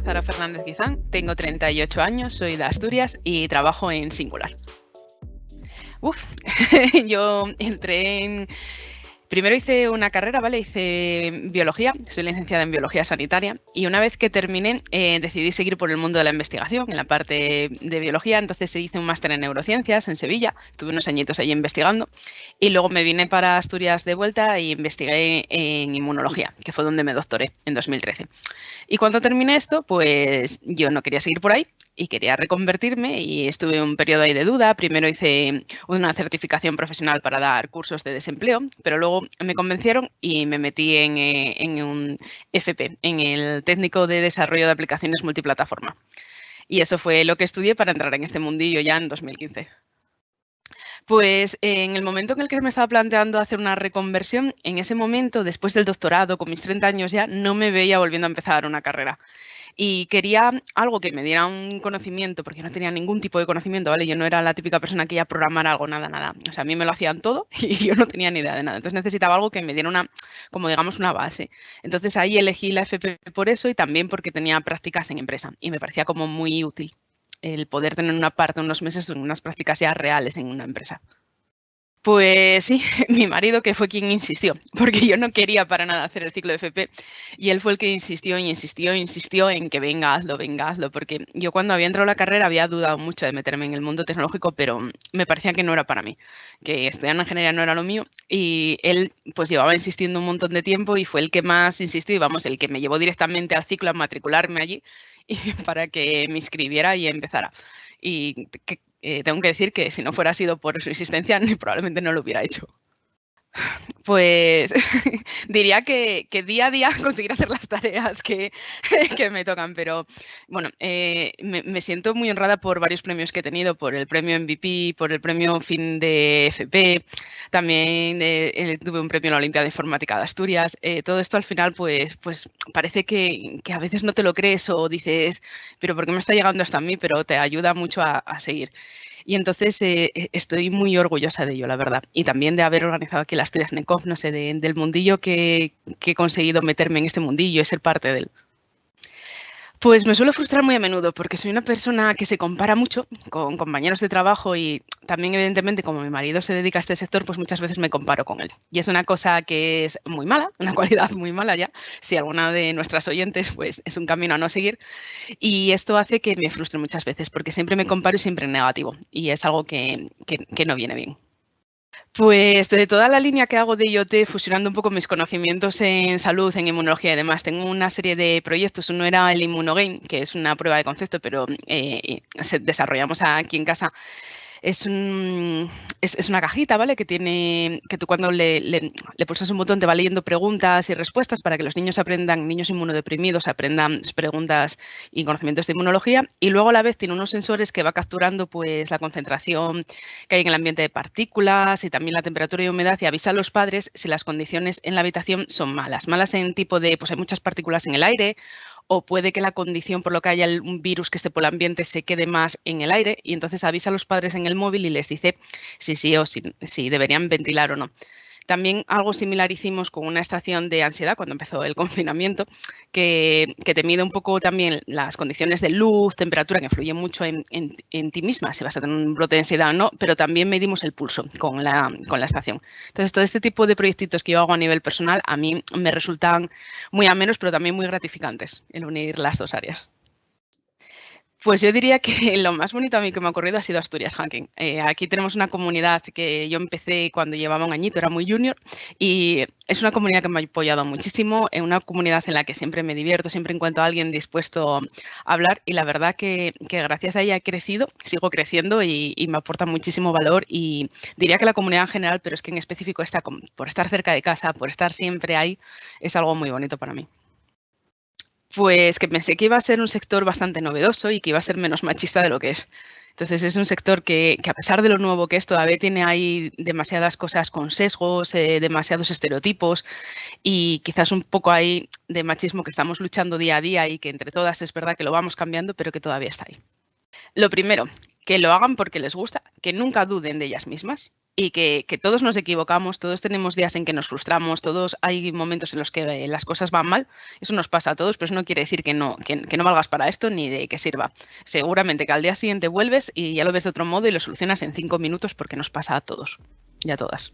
Fernández Quizán, tengo 38 años, soy de Asturias y trabajo en Singular. Uf, yo entré en, Primero hice una carrera, ¿vale? Hice biología, soy licenciada en biología sanitaria y una vez que terminé eh, decidí seguir por el mundo de la investigación, en la parte de biología, entonces hice un máster en neurociencias en Sevilla, estuve unos añitos allí investigando y luego me vine para Asturias de vuelta y investigué en inmunología, que fue donde me doctoré en 2013. Y cuando terminé esto, pues yo no quería seguir por ahí y quería reconvertirme y estuve un periodo ahí de duda. Primero hice una certificación profesional para dar cursos de desempleo, pero luego me convencieron y me metí en, eh, en un FP, en el técnico de desarrollo de aplicaciones multiplataforma. Y eso fue lo que estudié para entrar en este mundillo ya en 2015. Pues en el momento en el que me estaba planteando hacer una reconversión, en ese momento, después del doctorado, con mis 30 años ya, no me veía volviendo a empezar una carrera y quería algo que me diera un conocimiento, porque no tenía ningún tipo de conocimiento, ¿vale? Yo no era la típica persona que iba a programar algo, nada, nada. O sea, a mí me lo hacían todo y yo no tenía ni idea de nada. Entonces necesitaba algo que me diera una, como digamos, una base. Entonces ahí elegí la FP por eso y también porque tenía prácticas en empresa y me parecía como muy útil el poder tener una parte, unos meses, unas prácticas ya reales en una empresa. Pues sí, mi marido que fue quien insistió, porque yo no quería para nada hacer el ciclo de FP y él fue el que insistió y insistió, insistió en que venga, hazlo, venga, hazlo, porque yo cuando había entrado a la carrera había dudado mucho de meterme en el mundo tecnológico, pero me parecía que no era para mí, que estudiar ingeniería no era lo mío y él pues llevaba insistiendo un montón de tiempo y fue el que más insistió y vamos, el que me llevó directamente al ciclo a matricularme allí y para que me inscribiera y empezara. Y eh, tengo que decir que si no fuera sido por su existencia, probablemente no lo hubiera hecho. Pues diría que, día a día conseguir hacer las tareas que, me tocan, pero bueno, eh, me, siento muy honrada por varios premios que he tenido, por el premio MVP, por el premio fin de FP, también eh, tuve un premio en la Olimpiada de Informática de Asturias. todo esto al final, pues, pues parece que, a veces no te lo crees o dices, pero ¿por qué me está llegando hasta a mí? Pero te ayuda mucho a seguir. Y entonces eh, e, estoy muy orgullosa de ello, la verdad. Y también de haber organizado aquí la Asturias Necof, no sé, del mundillo que, que, he conseguido meterme en este mundillo y ser parte de él. Pues me suelo frustrar muy a menudo porque soy una persona que se compara mucho con compañeros de trabajo y también evidentemente como mi marido se dedica a este sector, pues muchas veces me comparo con él. Y es una cosa que es muy mala, una cualidad muy mala ya, si alguna de nuestras oyentes pues es un camino a no seguir. Y esto hace que me frustre muchas veces porque siempre me comparo y siempre en negativo y es algo que, que no viene bien. Pues de toda la línea que hago de IoT, fusionando un poco mis conocimientos en salud, en inmunología y demás, tengo una serie de proyectos. Uno era el Immunogame, que es una prueba de concepto, pero eh, desarrollamos aquí en casa es, un, es, una cajita, ¿vale? Que tiene, que tú cuando le, le, pulsas un botón te va leyendo preguntas y respuestas para que los niños aprendan, niños inmunodeprimidos aprendan preguntas y conocimientos de inmunología. Y luego a la vez tiene unos sensores que va capturando pues la concentración que hay en el ambiente de partículas y también la temperatura y humedad y avisa a los padres si las condiciones en la habitación son malas. Malas en tipo de, pues hay muchas partículas en el aire o puede que la condición por lo que haya un virus que esté por el ambiente se quede más en el aire y entonces avisa a los padres en el móvil y les dice si sí o si, si deberían ventilar o no. También algo similar hicimos con una estación de ansiedad cuando empezó el confinamiento, que, te mide un poco también las condiciones de luz, temperatura, que influyen mucho en, ti misma, si vas a tener un brote de ansiedad o no, pero también medimos el pulso con la, con la estación. Entonces, todo este tipo de proyectitos que yo hago a nivel personal, a mí me resultan muy amenos, pero también muy gratificantes el unir las dos áreas. Pues yo diría que lo más bonito a mí que me ha ocurrido ha sido Asturias Hacking. Eh, aquí tenemos una comunidad que yo empecé cuando llevaba un añito, era muy junior, y es una comunidad que me ha apoyado muchísimo, es una comunidad en la que siempre me divierto, siempre encuentro a alguien dispuesto a hablar y la verdad que, gracias a ella he crecido, sigo creciendo y, me aporta muchísimo valor y diría que la comunidad en general, pero es que en específico está por estar cerca de casa, por estar siempre ahí, es algo muy bonito para mí. Pues que pensé que iba a ser un sector bastante novedoso y que iba a ser menos machista de lo que es. Entonces es un sector que, a pesar de lo nuevo que es, todavía tiene ahí demasiadas cosas con sesgos, eh, demasiados estereotipos y quizás un poco ahí de machismo que estamos luchando día a día y que entre todas es verdad que lo vamos cambiando, pero que todavía está ahí. Lo primero, que lo hagan porque les gusta, que nunca duden de ellas mismas y que, todos nos equivocamos, todos tenemos días en que nos frustramos, todos hay momentos en los que las cosas van mal. Eso nos pasa a todos, pero eso no quiere decir que no, que, no valgas para esto ni de que sirva. Seguramente que al día siguiente vuelves y ya lo ves de otro modo y lo solucionas en cinco minutos porque nos pasa a todos y a todas.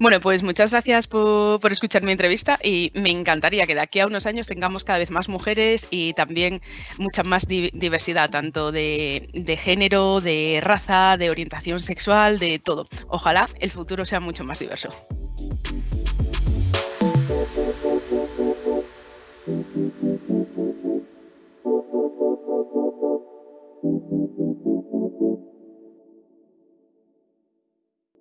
Bueno, pues muchas gracias por, escuchar mi entrevista y me encantaría que de aquí a unos años tengamos cada vez más mujeres y también mucha más diversidad, tanto de, género, de raza, de orientación sexual, de todo. Ojalá el futuro sea mucho más diverso.